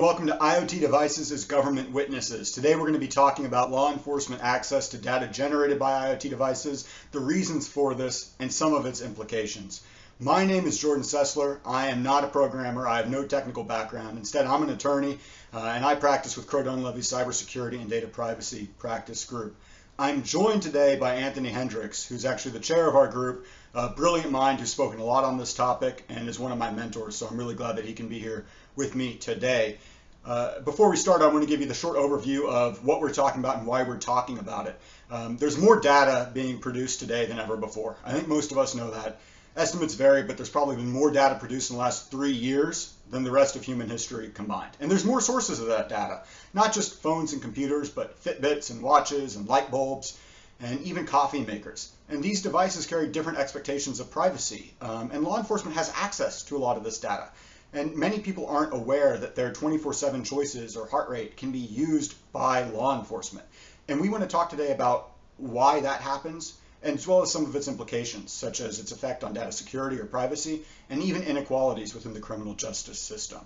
Welcome to IoT Devices as Government Witnesses. Today we're going to be talking about law enforcement access to data generated by IoT devices, the reasons for this, and some of its implications. My name is Jordan Sessler. I am not a programmer. I have no technical background. Instead, I'm an attorney, uh, and I practice with Crowe Dunlevy's Cybersecurity and Data Privacy Practice Group. I'm joined today by Anthony Hendricks, who's actually the chair of our group, a brilliant mind who's spoken a lot on this topic and is one of my mentors. So I'm really glad that he can be here with me today. Uh, before we start, I want to give you the short overview of what we're talking about and why we're talking about it. Um, there's more data being produced today than ever before. I think most of us know that. Estimates vary, but there's probably been more data produced in the last three years than the rest of human history combined. And there's more sources of that data, not just phones and computers, but Fitbits and watches and light bulbs and even coffee makers. And these devices carry different expectations of privacy. Um, and law enforcement has access to a lot of this data. And many people aren't aware that their 24-7 choices or heart rate can be used by law enforcement. And we want to talk today about why that happens, as well as some of its implications, such as its effect on data security or privacy, and even inequalities within the criminal justice system.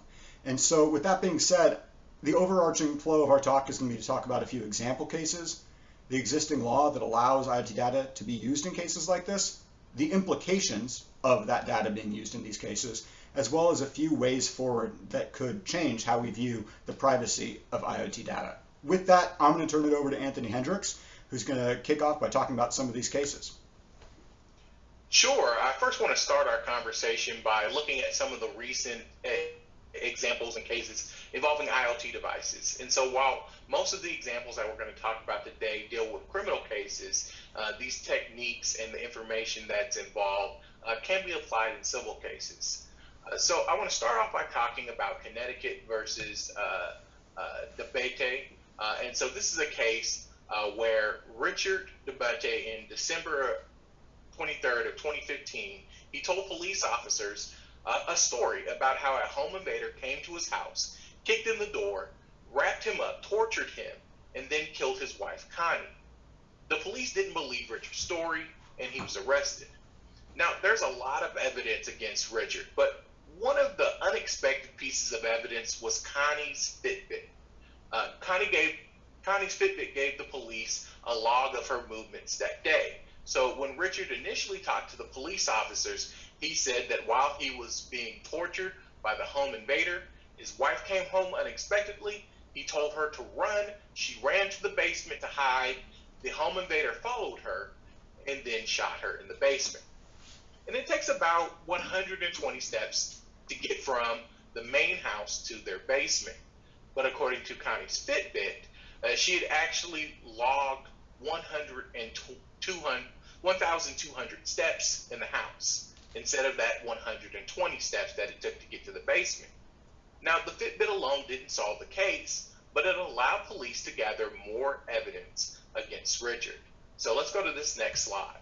And so with that being said, the overarching flow of our talk is going to be to talk about a few example cases, the existing law that allows IoT data to be used in cases like this, the implications of that data being used in these cases, as well as a few ways forward that could change how we view the privacy of IoT data. With that, I'm going to turn it over to Anthony Hendricks, who's going to kick off by talking about some of these cases. Sure. I first want to start our conversation by looking at some of the recent examples and cases involving IoT devices. And so while most of the examples that we're going to talk about today deal with criminal cases, uh, these techniques and the information that's involved uh, can be applied in civil cases. Uh, so I want to start off by talking about Connecticut versus uh, uh, Dabate. Uh, and so this is a case uh, where Richard Dabate in December 23rd of 2015, he told police officers a story about how a home invader came to his house, kicked in the door, wrapped him up, tortured him, and then killed his wife, Connie. The police didn't believe Richard's story, and he was arrested. Now, there's a lot of evidence against Richard, but one of the unexpected pieces of evidence was Connie's Fitbit. Uh, Connie gave Connie's Fitbit gave the police a log of her movements that day. So when Richard initially talked to the police officers, he said that while he was being tortured by the home invader, his wife came home unexpectedly. He told her to run. She ran to the basement to hide. The home invader followed her and then shot her in the basement. And it takes about 120 steps to get from the main house to their basement. But according to Connie's Fitbit, uh, she had actually logged 1,200 steps in the house instead of that 120 steps that it took to get to the basement. Now, the Fitbit alone didn't solve the case, but it allowed police to gather more evidence against Richard. So let's go to this next slide.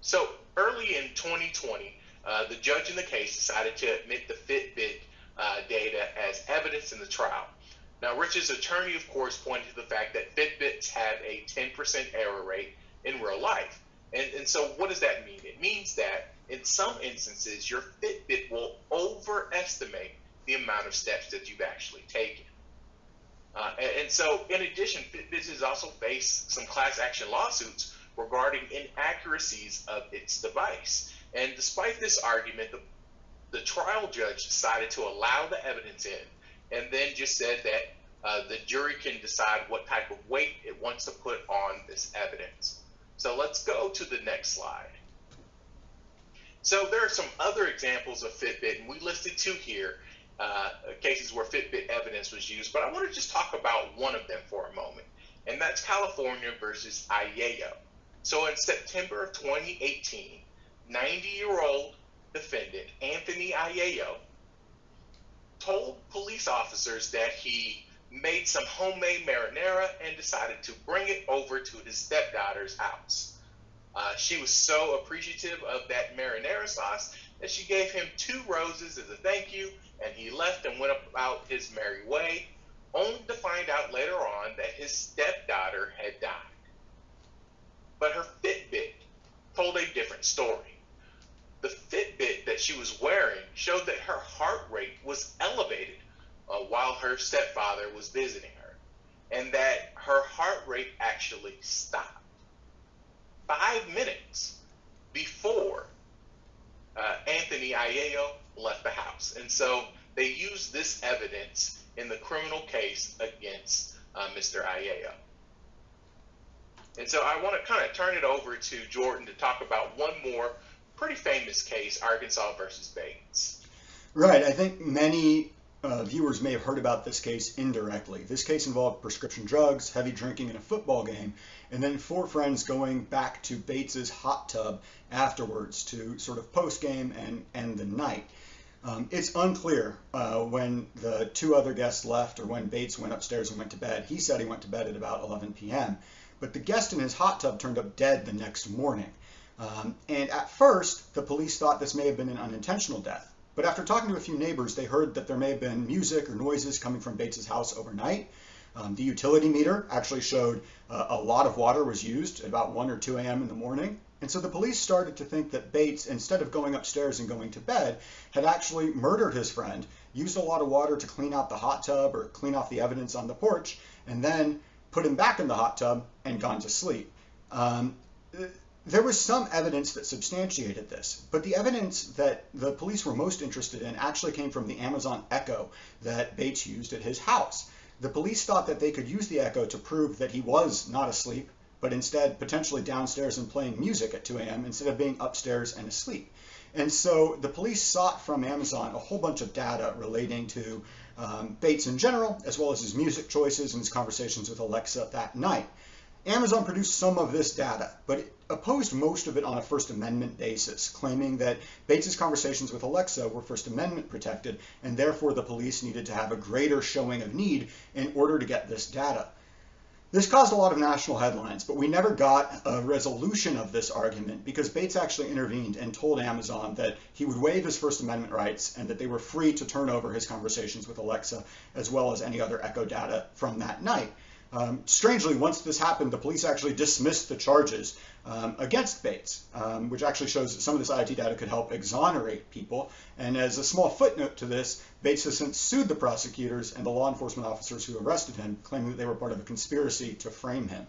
So early in 2020, uh, the judge in the case decided to admit the Fitbit uh, data as evidence in the trial. Now, Rich's attorney, of course, pointed to the fact that Fitbits have a 10% error rate in real life. And, and so, what does that mean? It means that in some instances, your Fitbit will overestimate the amount of steps that you've actually taken. Uh, and, and, so, in addition, Fitbit has also faced some class action lawsuits regarding inaccuracies of its device. And despite this argument, the, the trial judge decided to allow the evidence in and then just said that uh, the jury can decide what type of weight it wants to put on this evidence. So let's go to the next slide. So there are some other examples of Fitbit, and we listed two here, uh, cases where Fitbit evidence was used, but I want to just talk about one of them for a moment, and that's California versus Aiello. So in September of 2018, 90 year old defendant Anthony Aiello told police officers that he made some homemade marinara and decided to bring it over to his stepdaughter's house. Uh, she was so appreciative of that marinara sauce that she gave him two roses as a thank you, and he left and went about his merry way, only to find out later on that his stepdaughter had died. But her Fitbit told a different story the Fitbit that she was wearing showed that her heart rate was elevated uh, while her stepfather was visiting her, and that her heart rate actually stopped five minutes before uh, Anthony Aiello left the house. And so they used this evidence in the criminal case against uh, Mr. Aiello. And so I want to kind of turn it over to Jordan to talk about one more pretty famous case, Arkansas versus Bates. Right. I think many uh, viewers may have heard about this case indirectly. This case involved prescription drugs, heavy drinking, and a football game, and then four friends going back to Bates's hot tub afterwards to sort of post game and end the night. Um, it's unclear uh, when the two other guests left or when Bates went upstairs and went to bed. He said he went to bed at about 11 p.m. But the guest in his hot tub turned up dead the next morning. Um, and at first, the police thought this may have been an unintentional death. But after talking to a few neighbors, they heard that there may have been music or noises coming from Bates's house overnight. Um, the utility meter actually showed uh, a lot of water was used at about 1 or 2 a.m. in the morning. And so the police started to think that Bates, instead of going upstairs and going to bed, had actually murdered his friend, used a lot of water to clean out the hot tub or clean off the evidence on the porch, and then put him back in the hot tub and gone to sleep. Um, there was some evidence that substantiated this, but the evidence that the police were most interested in actually came from the Amazon Echo that Bates used at his house. The police thought that they could use the Echo to prove that he was not asleep but instead potentially downstairs and playing music at 2 a.m. instead of being upstairs and asleep. And so the police sought from Amazon a whole bunch of data relating to um, Bates in general, as well as his music choices and his conversations with Alexa that night. Amazon produced some of this data, but it opposed most of it on a First Amendment basis, claiming that Bates's conversations with Alexa were First Amendment protected, and therefore the police needed to have a greater showing of need in order to get this data. This caused a lot of national headlines, but we never got a resolution of this argument because Bates actually intervened and told Amazon that he would waive his First Amendment rights and that they were free to turn over his conversations with Alexa as well as any other echo data from that night. Um, strangely, once this happened, the police actually dismissed the charges um, against Bates, um, which actually shows that some of this IoT data could help exonerate people. And as a small footnote to this, Bates has since sued the prosecutors and the law enforcement officers who arrested him, claiming that they were part of a conspiracy to frame him.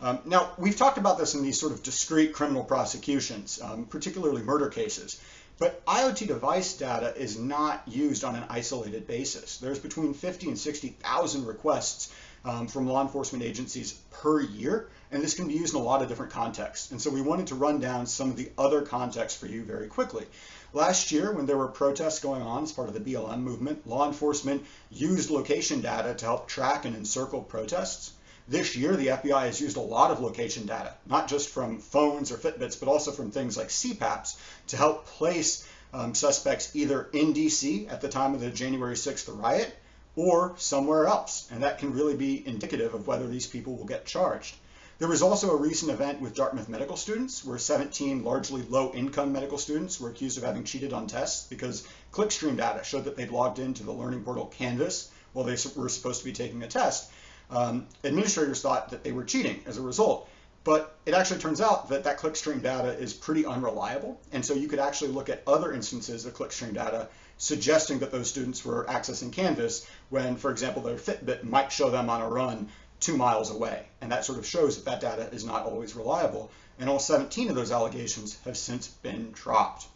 Um, now, we've talked about this in these sort of discrete criminal prosecutions, um, particularly murder cases. But IoT device data is not used on an isolated basis. There's between 50 and 60,000 requests um, from law enforcement agencies per year, and this can be used in a lot of different contexts. And so we wanted to run down some of the other contexts for you very quickly. Last year, when there were protests going on as part of the BLM movement, law enforcement used location data to help track and encircle protests. This year, the FBI has used a lot of location data, not just from phones or Fitbits, but also from things like CPAPs to help place um, suspects either in DC at the time of the January 6th riot or somewhere else. And that can really be indicative of whether these people will get charged. There was also a recent event with Dartmouth medical students where 17 largely low income medical students were accused of having cheated on tests because clickstream data showed that they'd logged into the learning portal Canvas while they were supposed to be taking a test. Um, administrators thought that they were cheating as a result. But it actually turns out that that clickstream data is pretty unreliable. And so you could actually look at other instances of clickstream data suggesting that those students were accessing Canvas when, for example, their Fitbit might show them on a run two miles away. And that sort of shows that that data is not always reliable. And all 17 of those allegations have since been dropped.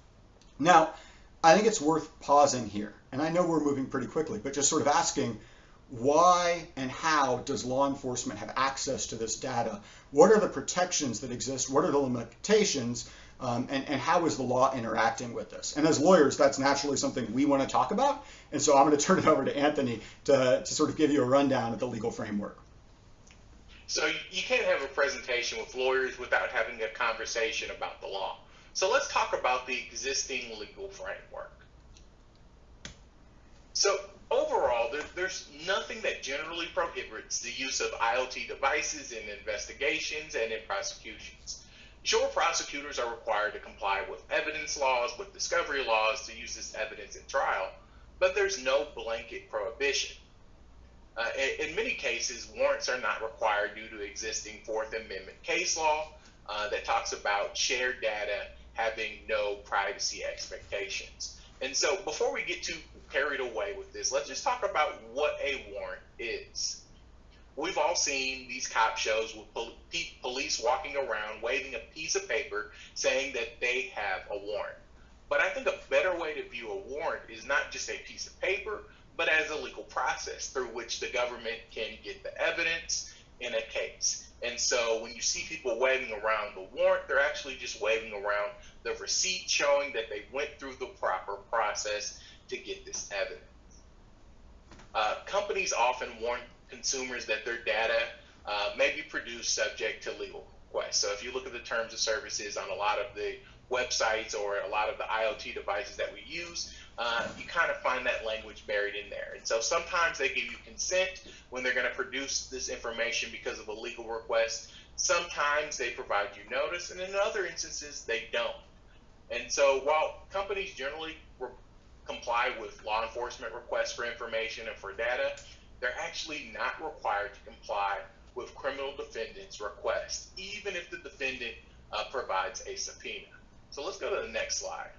Now, I think it's worth pausing here. And I know we're moving pretty quickly, but just sort of asking why and how does law enforcement have access to this data? What are the protections that exist? What are the limitations? Um, and, and, how is the law interacting with this? And as lawyers, that's naturally something we want to talk about. And so I'm going to turn it over to Anthony to, to sort of give you a rundown of the legal framework. So you can't have a presentation with lawyers without having a conversation about the law. So let's talk about the existing legal framework. So overall, there, there's nothing that generally prohibits the use of IoT devices in investigations and in prosecutions. Sure, prosecutors are required to comply with evidence laws, with discovery laws to use this evidence at trial, but there's no blanket prohibition. Uh, in, many cases, warrants are not required due to existing Fourth Amendment case law uh, that talks about shared data having no privacy expectations. And so before we get too carried away with this, let's just talk about what a warrant is. We've all seen these cop shows with pol- police walking around waving a piece of paper saying that they have a warrant. But I think a better way to view a warrant is not just a piece of paper, but as a legal process through which the government can get the evidence in a case. And so when you see people waving around the warrant, they're actually just waving around the receipt showing that they went through the proper process to get this evidence. Uh, companies often warn consumers that their data uh, may be produced subject to legal requests. So if you look at the terms of services on a lot of the websites or a lot of the IoT devices that we use, uh, you kind of find that language buried in there. And so sometimes they give you consent when they're going to produce this information because of a legal request. Sometimes they provide you notice, and in other instances, they don't. And so while companies generally comply with law enforcement requests for information and for data, they're actually not required to comply with criminal defendants' requests, even if the defendant uh, provides a subpoena. So let's go to the next slide.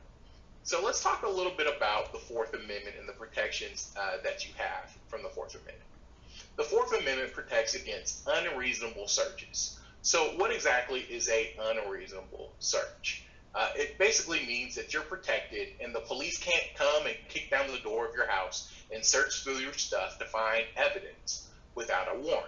So let's talk a little bit about the Fourth Amendment and the protections uh, that you have from the Fourth Amendment. The Fourth Amendment protects against unreasonable searches. So what exactly is a unreasonable search? Uh, it basically means that you're protected and the police can't come and kick down the door of your house and search through your stuff to find evidence without a warrant.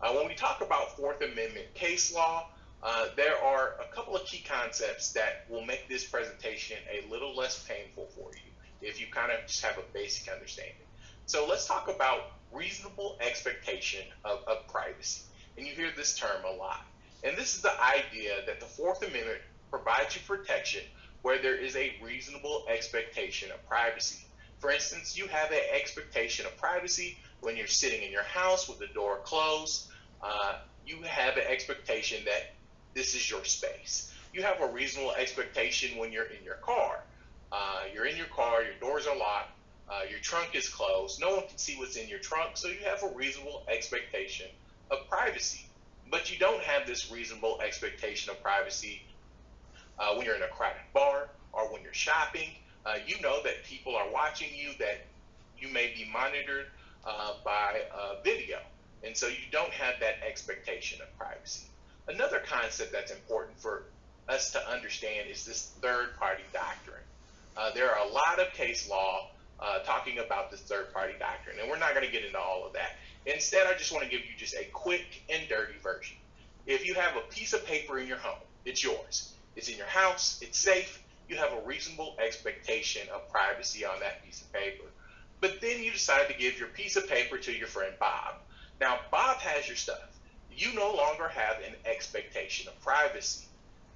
Uh, when we talk about Fourth Amendment case law, uh, there are a couple of key concepts that will make this presentation a little less painful for you if you kind of just have a basic understanding. So let's talk about reasonable expectation of, of privacy. And you hear this term a lot. And this is the idea that the Fourth Amendment provides you protection where there is a reasonable expectation of privacy. For instance, you have an expectation of privacy when you're sitting in your house with the door closed. Uh, you have an expectation that this is your space. You have a reasonable expectation when you're in your car. Uh, you're in your car, your doors are locked, uh, your trunk is closed, no one can see what's in your trunk, so you have a reasonable expectation of privacy. But you don't have this reasonable expectation of privacy uh, when you're in a crowded bar or when you're shopping. Uh, you know that people are watching you, that you may be monitored uh, by video. And so you don't have that expectation of privacy. Another concept that's important for us to understand is this third party doctrine. Uh, there are a lot of case law uh, talking about this third party doctrine, and we're not going to get into all of that. Instead, I just want to give you just a quick and dirty version. If you have a piece of paper in your home, it's yours. It's in your house, it's safe, you have a reasonable expectation of privacy on that piece of paper. But then you decide to give your piece of paper to your friend Bob. Now, Bob has your stuff you no longer have an expectation of privacy.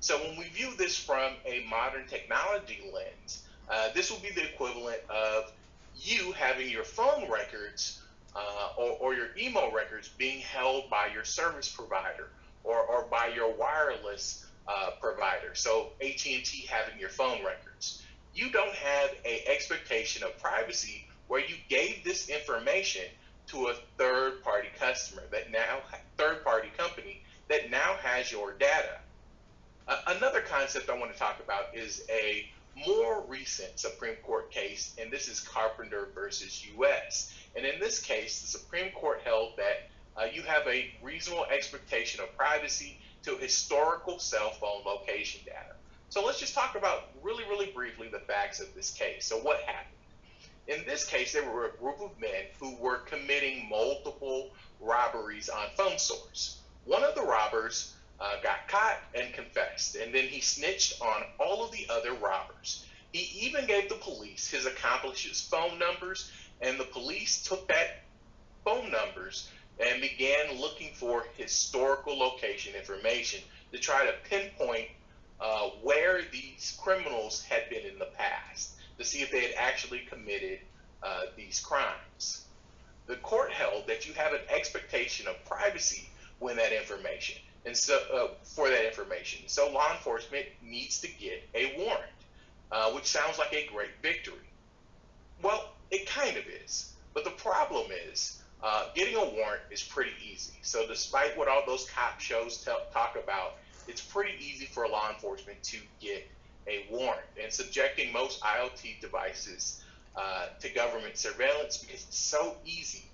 So when we view this from a modern technology lens, uh, this will be the equivalent of you having your phone records uh, or, or, your email records being held by your service provider or, or by your wireless uh, provider. So AT&T having your phone records. You don't have an expectation of privacy where you gave this information to a third party customer that now third party company that now has your data. Uh, another concept I want to talk about is a more recent Supreme Court case, and this is Carpenter versus U.S. And in this case, the Supreme Court held that uh, you have a reasonable expectation of privacy to historical cell phone location data. So let's just talk about really, really briefly the facts of this case. So what happened? In this case, there were a group of men who were committing multiple robberies on phone stores. One of the robbers uh, got caught and confessed, and then he snitched on all of the other robbers. He even gave the police his accomplices' phone numbers, and the police took that phone numbers and began looking for historical location information to try to pinpoint uh, where these criminals had been in the past to see if they had actually committed uh, these crimes. The court held that you have an expectation of privacy when that information, and so uh, for that information. So law enforcement needs to get a warrant, uh, which sounds like a great victory. Well, it kind of is, but the problem is uh, getting a warrant is pretty easy. So despite what all those cop shows tell, talk about, it's pretty easy for law enforcement to get a warrant and subjecting most IoT devices uh, to government surveillance because it's so easy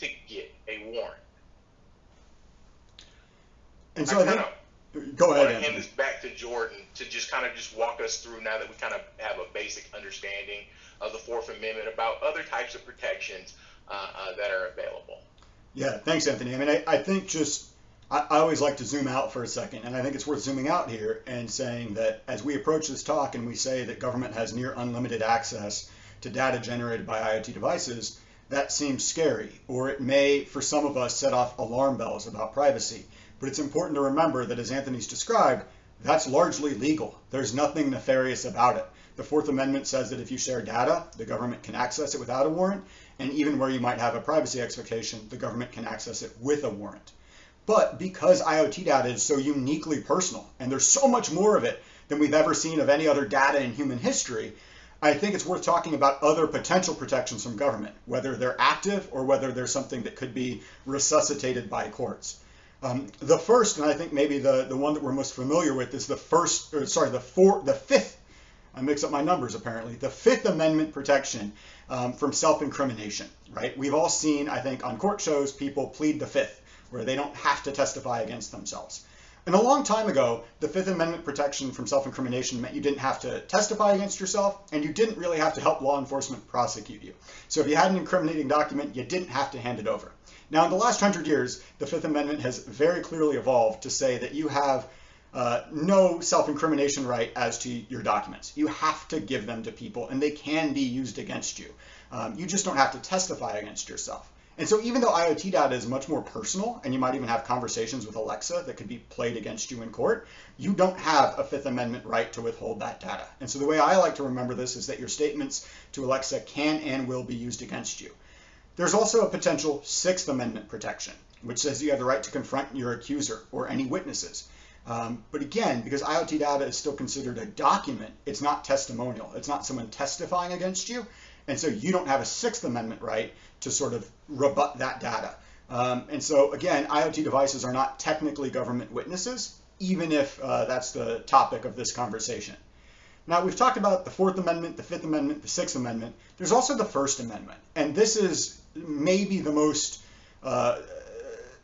to get a warrant. And so I, of go ahead. I hand this back to Jordan to just kind of just walk us through now that we kind of have a basic understanding of the Fourth Amendment about other types of protections uh, uh, that are available. Yeah, thanks, Anthony. I mean, I, I think just I, I always like to zoom out for a second, and I think it's worth zooming out here and saying that as we approach this talk and we say that government has near unlimited access to data generated by IoT devices, that seems scary, or it may, for some of us, set off alarm bells about privacy. But it's important to remember that, as Anthony's described, that's largely legal. There's nothing nefarious about it. The Fourth Amendment says that if you share data, the government can access it without a warrant, and even where you might have a privacy expectation, the government can access it with a warrant. But because IoT data is so uniquely personal, and there's so much more of it than we've ever seen of any other data in human history, I think it's worth talking about other potential protections from government, whether they're active or whether there's something that could be resuscitated by courts. Um, the first, and I think maybe the, the one that we're most familiar with, is the first, or sorry, the four, the fifth. I mix up my numbers apparently. The Fifth Amendment protection um, from self-incrimination, right? We've all seen, I think, on court shows people plead the fifth, where they don't have to testify against themselves. And a long time ago, the Fifth Amendment protection from self-incrimination meant you didn't have to testify against yourself, and you didn't really have to help law enforcement prosecute you. So if you had an incriminating document, you didn't have to hand it over. Now, in the last hundred years, the Fifth Amendment has very clearly evolved to say that you have uh, no self-incrimination right as to your documents. You have to give them to people, and they can be used against you. Um, you just don't have to testify against yourself. And so even though IoT data is much more personal, and you might even have conversations with Alexa that could be played against you in court, you don't have a Fifth Amendment right to withhold that data. And so the way I like to remember this is that your statements to Alexa can and will be used against you. There's also a potential Sixth Amendment protection, which says you have the right to confront your accuser or any witnesses. Um, but again, because IoT data is still considered a document, it's not testimonial. It's not someone testifying against you. And so you don't have a Sixth Amendment right to sort of rebut that data. Um, and so again, IoT devices are not technically government witnesses, even if uh, that's the topic of this conversation. Now we've talked about the Fourth Amendment, the Fifth Amendment, the Sixth Amendment. There's also the First Amendment, and this is maybe the most uh,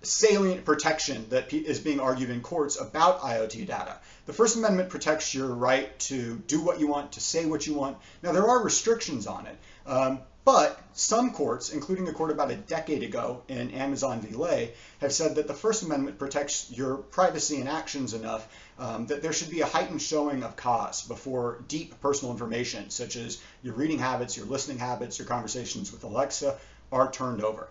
salient protection that is being argued in courts about IoT data. The First Amendment protects your right to do what you want, to say what you want. Now, there are restrictions on it, um, but some courts, including a court about a decade ago in Amazon v. Lay, have said that the First Amendment protects your privacy and actions enough um, that there should be a heightened showing of cause before deep personal information, such as your reading habits, your listening habits, your conversations with Alexa, are turned over.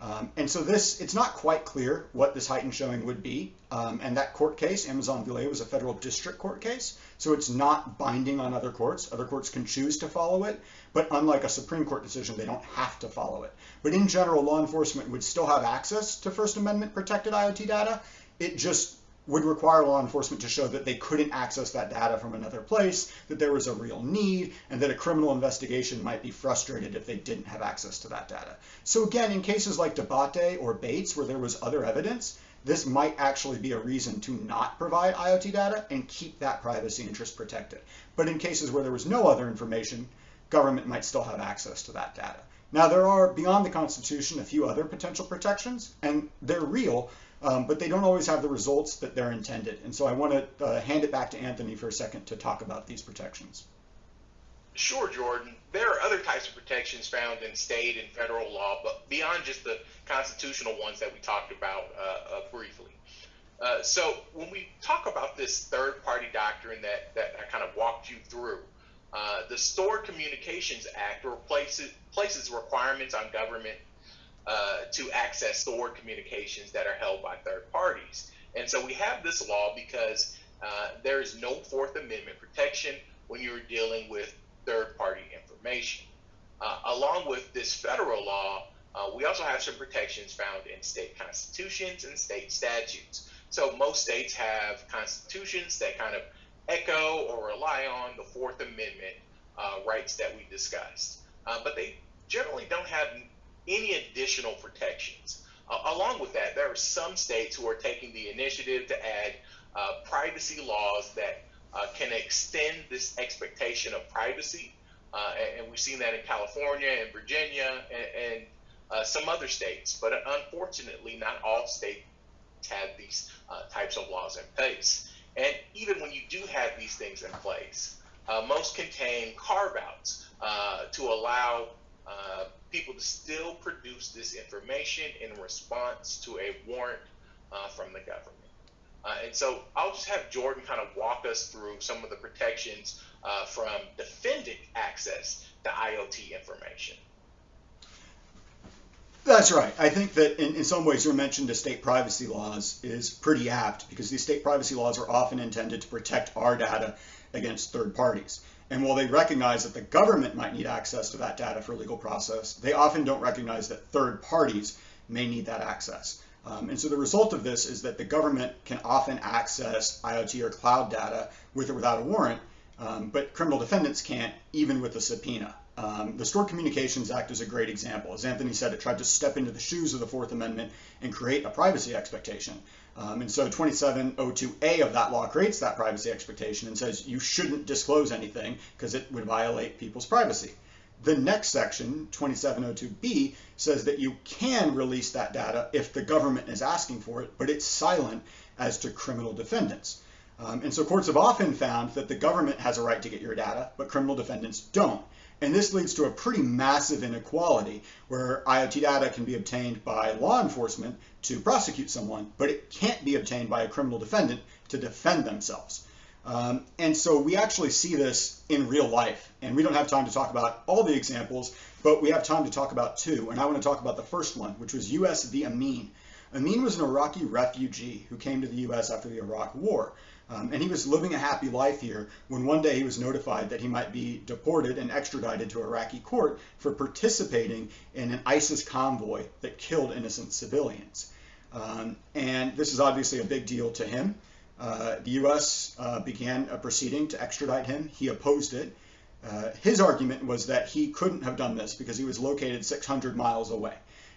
Um, and so this, it's not quite clear what this heightened showing would be. Um, and that court case, Amazon v. Was a federal district court case. So it's not binding on other courts. Other courts can choose to follow it. But unlike a Supreme Court decision, they don't have to follow it. But in general, law enforcement would still have access to First Amendment protected IoT data. It just would require law enforcement to show that they couldn't access that data from another place, that there was a real need, and that a criminal investigation might be frustrated if they didn't have access to that data. So again, in cases like Dabate or Bates, where there was other evidence, this might actually be a reason to not provide IoT data and keep that privacy interest protected. But in cases where there was no other information, government might still have access to that data. Now, there are, beyond the Constitution, a few other potential protections, and they're real, um, but they don't always have the results that they're intended. And so I want to uh, hand it back to Anthony for a second to talk about these protections. Sure, Jordan. There are other types of protections found in state and federal law, but beyond just the constitutional ones that we talked about uh, uh, briefly. Uh, so when we talk about this third-party doctrine that, that I kind of walked you through, uh, the Stored Communications Act replaces, places requirements on government uh, to access stored communications that are held by third parties. And so we have this law because uh, there is no Fourth Amendment protection when you're dealing with third party information. Uh, along with this federal law, uh, we also have some protections found in state constitutions and state statutes. So most states have constitutions that kind of echo or rely on the Fourth Amendment uh, rights that we discussed. Uh, but they generally don't have any additional protections. Uh, along with that, there are some states who are taking the initiative to add uh, privacy laws that uh, can extend this expectation of privacy. Uh, and, and, we've seen that in California and Virginia and, and uh, some other states. But unfortunately, not all states have these uh, types of laws in place. And even when you do have these things in place, most contain carve outs to allow people to still produce this information in response to a warrant from the government. Uh, and so I'll just have Jordan kind of walk us through some of the protections uh, from defendant access to IoT information. That's right. I think that in, in some ways your mention of state privacy laws is pretty apt because these state privacy laws are often intended to protect our data against third parties. And while they recognize that the government might need access to that data for legal process, they often don't recognize that third parties may need that access. Um, and so the result of this is that the government can often access IoT or cloud data with or without a warrant, um, but criminal defendants can't, even with a subpoena. Um, the Stored Communications Act is a great example. As Anthony said, it tried to step into the shoes of the Fourth Amendment and create a privacy expectation. Um, and so 2702A of that law creates that privacy expectation and says you shouldn't disclose anything because it would violate people's privacy. The next section, 2702B, says that you can release that data if the government is asking for it, but it's silent as to criminal defendants. Um, and so courts have often found that the government has a right to get your data, but criminal defendants don't. And this leads to a pretty massive inequality where IoT data can be obtained by law enforcement to prosecute someone, but it can't be obtained by a criminal defendant to defend themselves. Um, and so we actually see this in real life. And we don't have time to talk about all the examples, but we have time to talk about two. And I want to talk about the first one, which was US v. Ameen. Ameen was an Iraqi refugee who came to the US after the Iraq War. Um, and he was living a happy life here when one day he was notified that he might be deported and extradited to Iraqi court for participating in an ISIS convoy that killed innocent civilians. Um, and this is obviously a big deal to him. Uh, the U.S. Uh, began a proceeding to extradite him. He opposed it. Uh, his argument was that he couldn't have done this because he was located 600 miles away,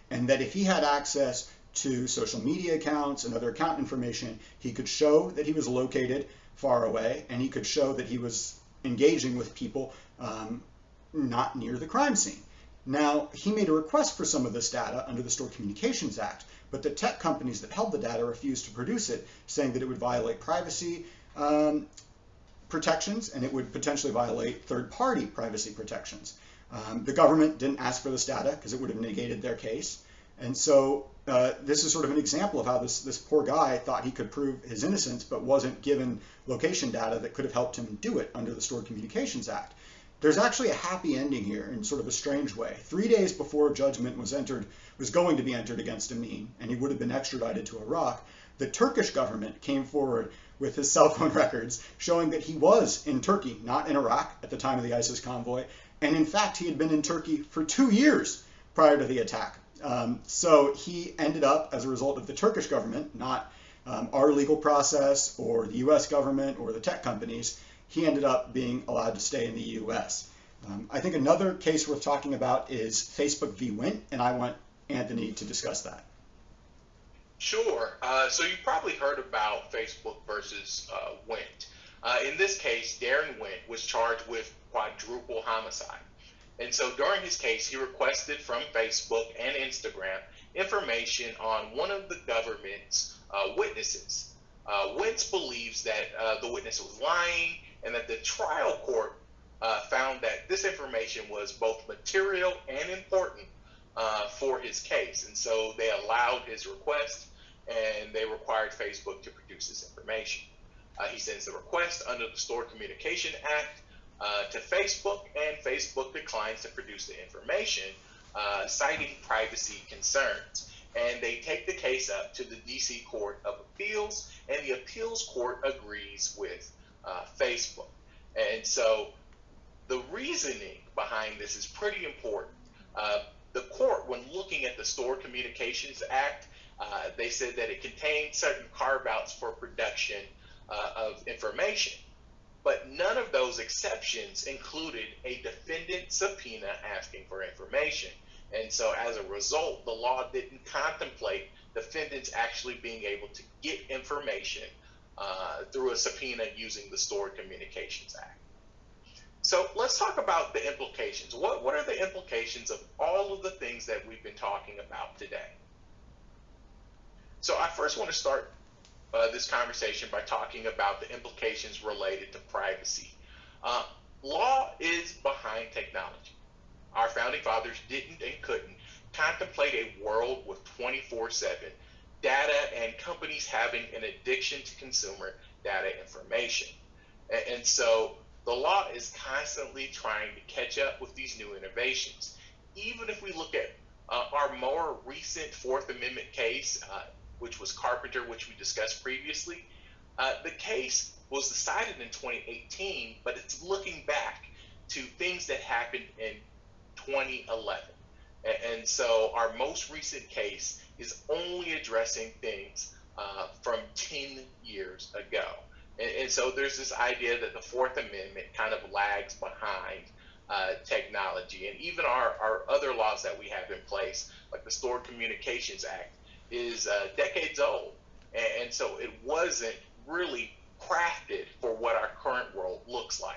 and that if he had access to social media accounts and other account information, he could show that he was located far away, and he could show that he was engaging with people um, not near the crime scene. Now, he made a request for some of this data under the Stored Communications Act, but the tech companies that held the data refused to produce it, saying that it would violate privacy um, protections and it would potentially violate third-party privacy protections. Um, the government didn't ask for this data because it would have negated their case. And so uh, this is sort of an example of how this, this poor guy thought he could prove his innocence, but wasn't given location data that could have helped him do it under the Stored Communications Act. There's actually a happy ending here in sort of a strange way. Three days before judgment was entered, was going to be entered against Ameen, and he would have been extradited to Iraq, the Turkish government came forward with his cell phone records showing that he was in Turkey, not in Iraq at the time of the ISIS convoy. And in fact, he had been in Turkey for two years prior to the attack. Um, so he ended up, as a result of the Turkish government, not um, our legal process or the US government or the tech companies, he ended up being allowed to stay in the US. Um, I think another case worth talking about is Facebook v. Wint, and I want Anthony to discuss that. Sure. Uh, so you probably heard about Facebook versus uh, Wint. Uh, in this case, Darren Wint was charged with quadruple homicide. And so during his case, he requested from Facebook and Instagram information on one of the government's uh, witnesses. Uh, Wintz believes that uh, the witness was lying and that the trial court uh, found that this information was both material and important uh, for his case. And so they allowed his request and they required Facebook to produce this information. Uh, he sends the request under the Stored Communication Act uh, to Facebook, and Facebook declines to produce the information, uh, citing privacy concerns. And they take the case up to the DC Court of Appeals, and the appeals court agrees with uh, Facebook. And so the reasoning behind this is pretty important. Uh, the court, when looking at the Stored Communications Act, uh, they said that it contained certain carve outs for production uh, of information. But none of those exceptions included a defendant subpoena asking for information. And so as a result, the law didn't contemplate defendants actually being able to get information uh, through a subpoena using the Stored Communications Act. So let's talk about the implications. What, what are the implications of all of the things that we've been talking about today? So I first want to start uh, this conversation by talking about the implications related to privacy. Uh, law is behind technology. Our founding fathers didn't and couldn't contemplate a world with 24 7 data and companies having an addiction to consumer data information. And, and so the law is constantly trying to catch up with these new innovations. Even if we look at uh, our more recent Fourth Amendment case, uh, which was Carpenter, which we discussed previously, uh, the case was decided in 2018, but it's looking back to things that happened in 2011. And, so our most recent case is only addressing things uh, from 10 years ago. And, and, so there's this idea that the Fourth Amendment kind of lags behind uh, technology. And even our, our other laws that we have in place, like the Stored Communications Act, is uh, decades old. And, and so it wasn't really crafted for what our current world looks like.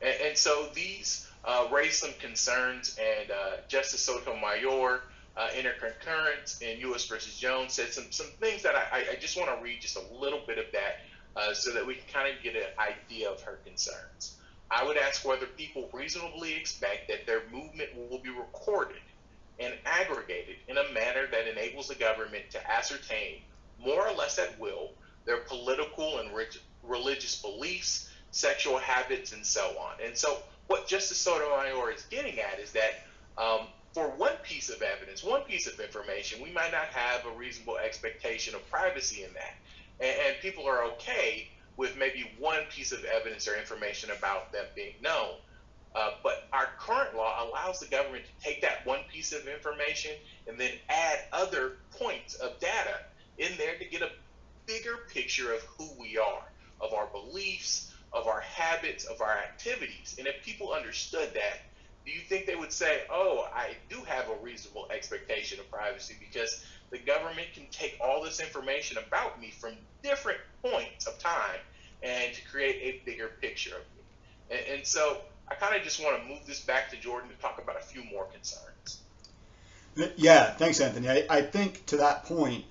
And, and so these uh, raised some concerns, and uh, Justice Sotomayor, uh, in her concurrence in U.S. versus Jones, said some, some things that I, I just want to read just a little bit of that uh, so that we can kind of get an idea of her concerns. I would ask whether people reasonably expect that their movement will be recorded and aggregated in a manner that enables the government to ascertain, more or less at will, their political and religious beliefs, sexual habits, and so on. And so, what Justice Sotomayor is getting at is that um, for one piece of evidence, one piece of information, we might not have a reasonable expectation of privacy in that. And, and people are okay with maybe one piece of evidence or information about them being known. Uh, but our current law allows the government to take that one piece of information and then add other points of data in there to get a bigger picture of who we are, of our beliefs, of our habits, of our activities. And if people understood that, do you think they would say, oh, I do have a reasonable expectation of privacy because the government can take all this information about me from different points of time and to create a bigger picture of me? And, and so I kind of just want to move this back to Jordan to talk about a few more concerns. Yeah, thanks, Anthony. I, I think to that point,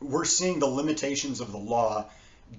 we're seeing the limitations of the law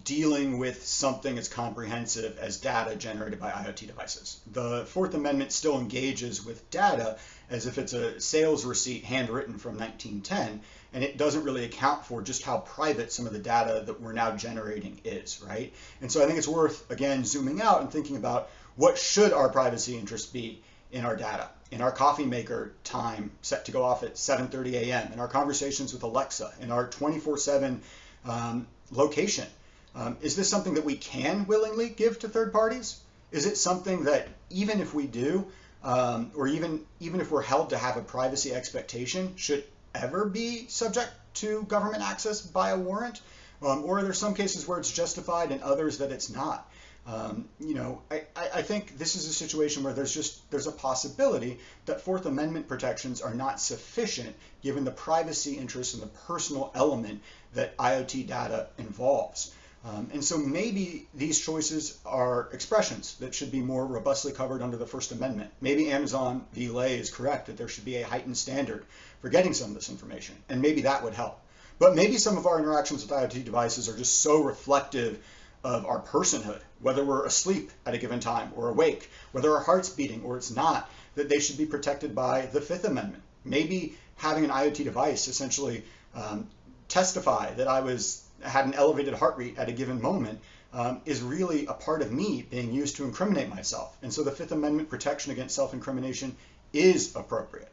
dealing with something as comprehensive as data generated by IoT devices. The Fourth Amendment still engages with data as if it's a sales receipt handwritten from 1910, and it doesn't really account for just how private some of the data that we're now generating is, right? And so I think it's worth, again, zooming out and thinking about what should our privacy interests be in our data, in our coffee maker time set to go off at 7.30 a.m., in our conversations with Alexa, in our 24-7 um, location. Um, is this something that we can willingly give to third parties? Is it something that even if we do, um, or even even if we're held to have a privacy expectation, should ever be subject to government access by a warrant? Um, or are there some cases where it's justified and others that it's not? Um, you know, I, I think this is a situation where there's just there's a possibility that Fourth Amendment protections are not sufficient given the privacy interests and the personal element that IoT data involves. Um, and so maybe these choices are expressions that should be more robustly covered under the First Amendment. Maybe Amazon v. Lay is correct that there should be a heightened standard for getting some of this information, and maybe that would help. But maybe some of our interactions with IoT devices are just so reflective of our personhood, whether we're asleep at a given time or awake, whether our heart's beating or it's not, that they should be protected by the Fifth Amendment. Maybe having an IoT device essentially um, testify that I was had an elevated heart rate at a given moment um, is really a part of me being used to incriminate myself. And so the Fifth Amendment protection against self-incrimination is appropriate.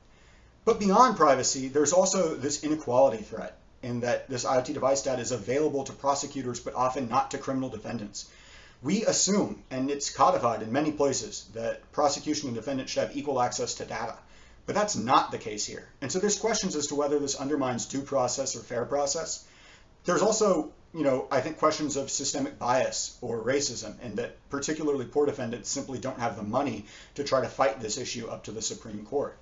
But beyond privacy, there's also this inequality threat in that this IoT device data is available to prosecutors, but often not to criminal defendants. We assume, and it's codified in many places, that prosecution and defendant should have equal access to data. But that's not the case here. And so there's questions as to whether this undermines due process or fair process. There's also, you know, I think questions of systemic bias or racism, and that particularly poor defendants simply don't have the money to try to fight this issue up to the Supreme Court.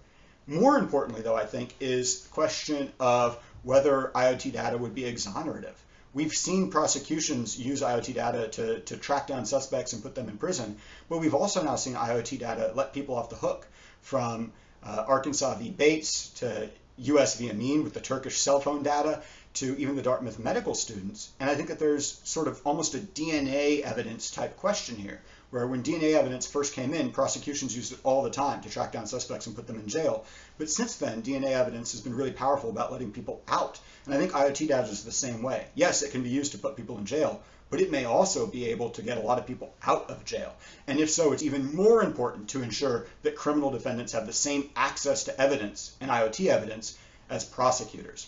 More importantly, though, I think, is the question of whether IoT data would be exonerative, we've seen prosecutions use IoT data to, to track down suspects and put them in prison, but we've also now seen IoT data let people off the hook from uh, Arkansas v. Bates to US v. Ameen with the Turkish cell phone data to even the Dartmouth medical students. And I think that there's sort of almost a DNA evidence type question here, where when DNA evidence first came in, prosecutions used it all the time to track down suspects and put them in jail. But since then, DNA evidence has been really powerful about letting people out. And I think IoT data is the same way. Yes, it can be used to put people in jail, but it may also be able to get a lot of people out of jail. And if so, it's even more important to ensure that criminal defendants have the same access to evidence and IoT evidence as prosecutors.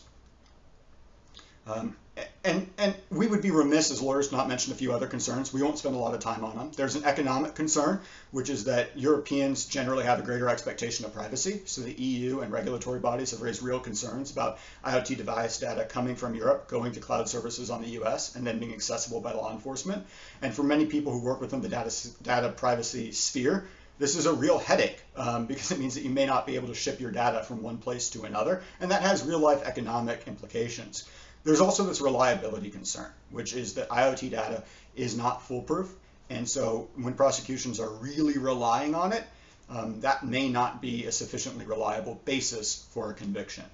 Um, and, and we would be remiss as lawyers not mention a few other concerns. We won't spend a lot of time on them. There's an economic concern, which is that Europeans generally have a greater expectation of privacy. So the EU and regulatory bodies have raised real concerns about IoT device data coming from Europe, going to cloud services on the US, and then being accessible by law enforcement. And for many people who work within the data, data privacy sphere, this is a real headache um, because it means that you may not be able to ship your data from one place to another, and that has real life economic implications. There's also this reliability concern, which is that IoT data is not foolproof. And so when prosecutions are really relying on it, um, that may not be a sufficiently reliable basis for a conviction.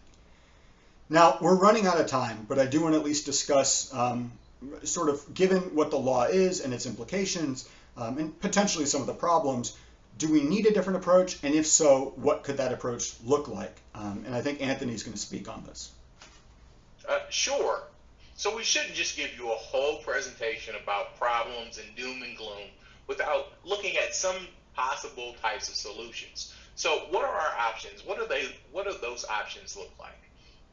Now, we're running out of time, but I do want to at least discuss um, sort of given what the law is and its implications um, and potentially some of the problems, do we need a different approach? And if so, what could that approach look like? Um, and I think Anthony's going to speak on this. Uh, sure. So we shouldn't just give you a whole presentation about problems and doom and gloom without looking at some possible types of solutions. So what are our options? What are they? What do those options look like?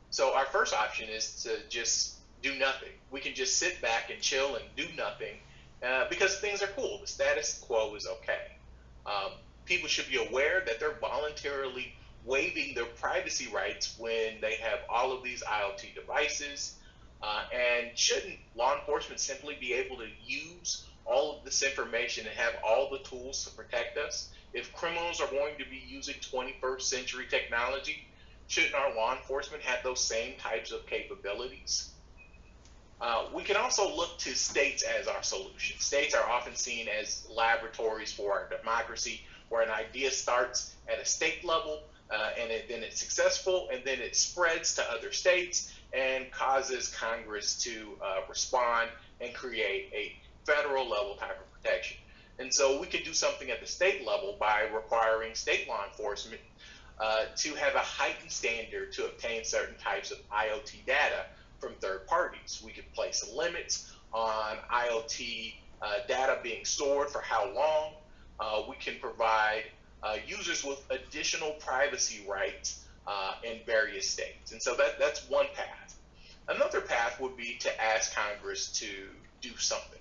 So our first option is to just do nothing. We can just sit back and chill and do nothing uh, because things are cool. The status quo is okay. Um, people should be aware that they're voluntarily waiving their privacy rights when they have all of these IoT devices? Uh, and shouldn't law enforcement simply be able to use all of this information and have all the tools to protect us? If criminals are going to be using 21st century technology, shouldn't our law enforcement have those same types of capabilities? Uh, we can also look to states as our solution. States are often seen as laboratories for our democracy, where an idea starts at a state level uh, and it, then it's successful, and then it spreads to other states and causes Congress to uh, respond and create a federal level type of protection. And so we could do something at the state level by requiring state law enforcement uh, to have a heightened standard to obtain certain types of IoT data from third parties. We could place limits on IoT uh, data being stored for how long. Uh, we can provide uh, users with additional privacy rights uh, in various states. And so that, that's one path. Another path would be to ask Congress to do something.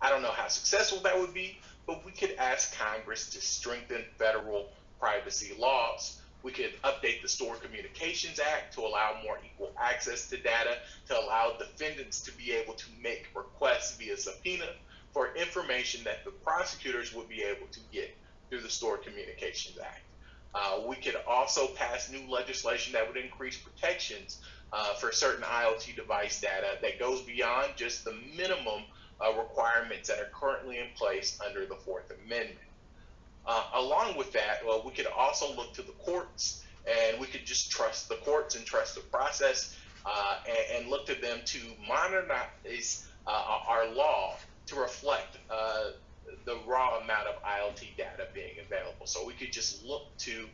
I don't know how successful that would be, but we could ask Congress to strengthen federal privacy laws. We could update the Stored Communications Act to allow more equal access to data, to allow defendants to be able to make requests via subpoena for information that the prosecutors would be able to get through the Stored Communications Act. Uh, we could also pass new legislation that would increase protections uh, for certain IoT device data that goes beyond just the minimum uh, requirements that are currently in place under the Fourth Amendment. Uh, along with that, well, we could also look to the courts and we could just trust the courts and trust the process uh, and, and, look to them to modernize uh, our law to reflect the raw amount of IoT data being available. So we could just look to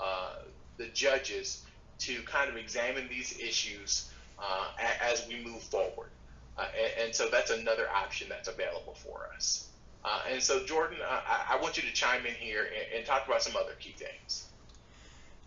uh, the judges to kind of examine these issues uh, as we move forward. Uh, and, and, so that's another option that's available for us. Uh, and so, Jordan, I, I, want you to chime in here and, and talk about some other key things.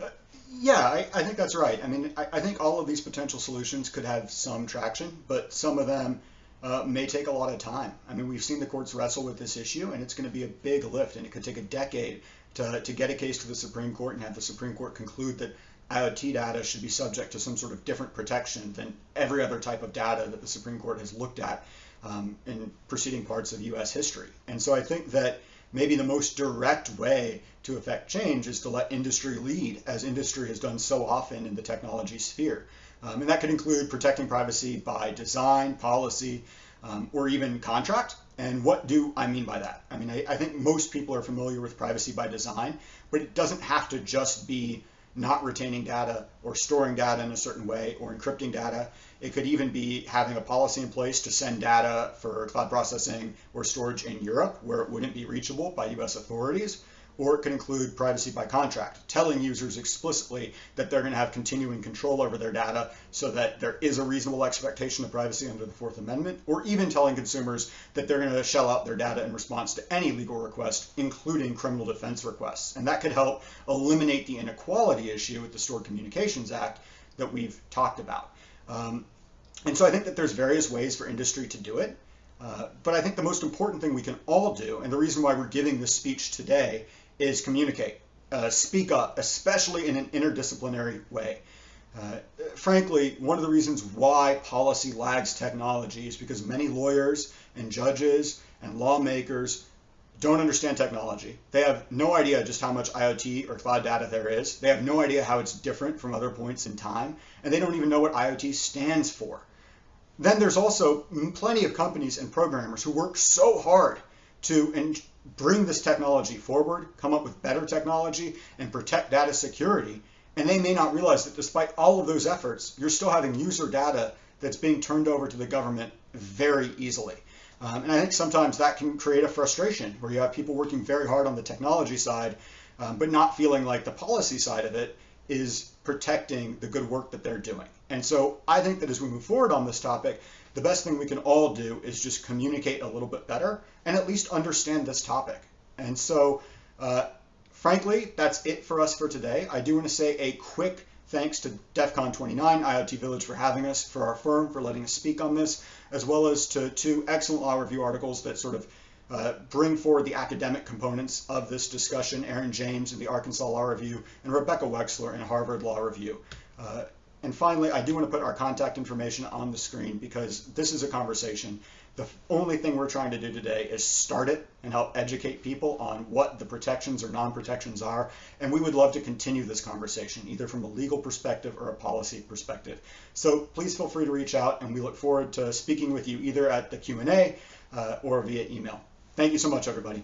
Uh, yeah, I, I, think that's right. I mean, I, I think all of these potential solutions could have some traction, but some of them uh, may take a lot of time. I mean, we've seen the courts wrestle with this issue, and it's going to be a big lift, and it could take a decade to, to get a case to the Supreme Court and have the Supreme Court conclude that IoT data should be subject to some sort of different protection than every other type of data that the Supreme Court has looked at um, in preceding parts of U.S. history. And so I think that maybe the most direct way to affect change is to let industry lead, as industry has done so often in the technology sphere. Um, and that could include protecting privacy by design, policy, um, or even contract. And what do I mean by that? I mean, I, I think most people are familiar with privacy by design, but it doesn't have to just be not retaining data or storing data in a certain way or encrypting data. It could even be having a policy in place to send data for cloud processing or storage in Europe where it wouldn't be reachable by US authorities or it can include privacy by contract, telling users explicitly that they're going to have continuing control over their data so that there is a reasonable expectation of privacy under the Fourth Amendment, or even telling consumers that they're going to shell out their data in response to any legal request, including criminal defense requests. And that could help eliminate the inequality issue with the Stored Communications Act that we've talked about. Um, and so I think that there's various ways for industry to do it. Uh, but I think the most important thing we can all do, and the reason why we're giving this speech today, is communicate, uh, speak up, especially in an interdisciplinary way. Uh, frankly, one of the reasons why policy lags technology is because many lawyers and judges and lawmakers don't understand technology. They have no idea just how much IoT or cloud data there is. They have no idea how it's different from other points in time, and they don't even know what IoT stands for. Then there's also plenty of companies and programmers who work so hard to bring this technology forward, come up with better technology, and protect data security. And they may not realize that despite all of those efforts, you're still having user data that's being turned over to the government very easily. Um, and I think sometimes that can create a frustration where you have people working very hard on the technology side, um, but not feeling like the policy side of it is protecting the good work that they're doing. And so I think that as we move forward on this topic, the best thing we can all do is just communicate a little bit better and at least understand this topic. And so, uh, frankly, that's it for us for today. I do want to say a quick thanks to DEF CON 29 IoT Village for having us, for our firm for letting us speak on this, as well as to two excellent law review articles that sort of uh, bring forward the academic components of this discussion, Aaron James in the Arkansas Law Review and Rebecca Wexler in Harvard Law Review. Uh, and finally, I do want to put our contact information on the screen because this is a conversation. The only thing we're trying to do today is start it and help educate people on what the protections or non-protections are. And we would love to continue this conversation, either from a legal perspective or a policy perspective. So please feel free to reach out and we look forward to speaking with you either at the Q&A uh, or via email. Thank you so much, everybody.